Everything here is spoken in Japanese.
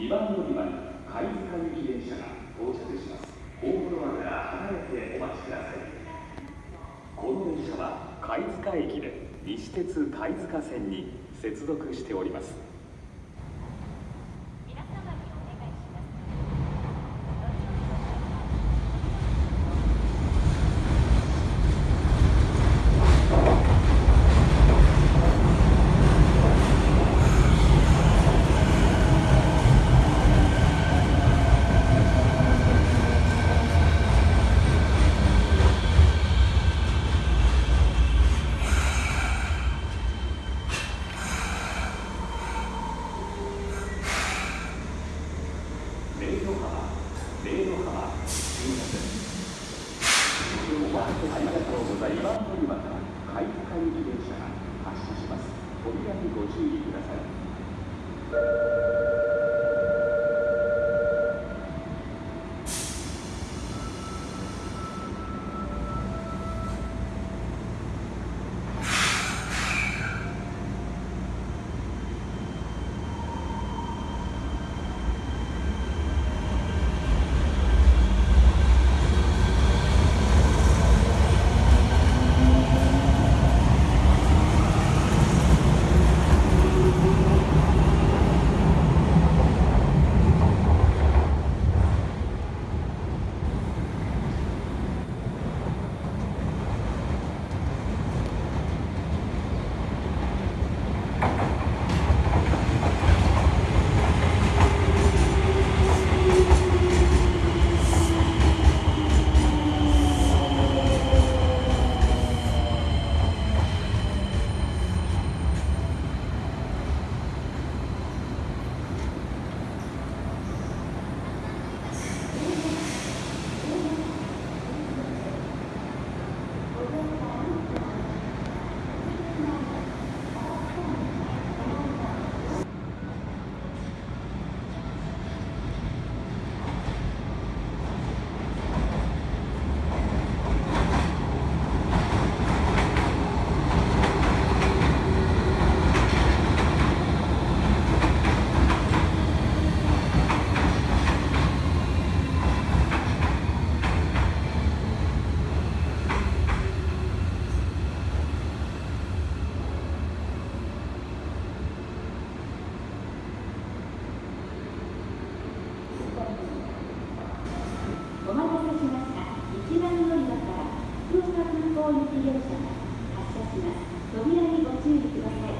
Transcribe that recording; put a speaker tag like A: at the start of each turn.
A: 2番乗り場に貝塚行き電車が到着します。ホームドアから離れてお待ちください。この電車は貝塚駅で西鉄貝塚線に接続しております
B: 皆様にお願いします。
A: 明の浜明の浜新幹線お待たせありがとうございます。今から貝塚行き電車が発車します扉にご注意ください
B: 方行きが発車します。扉にご注意ください。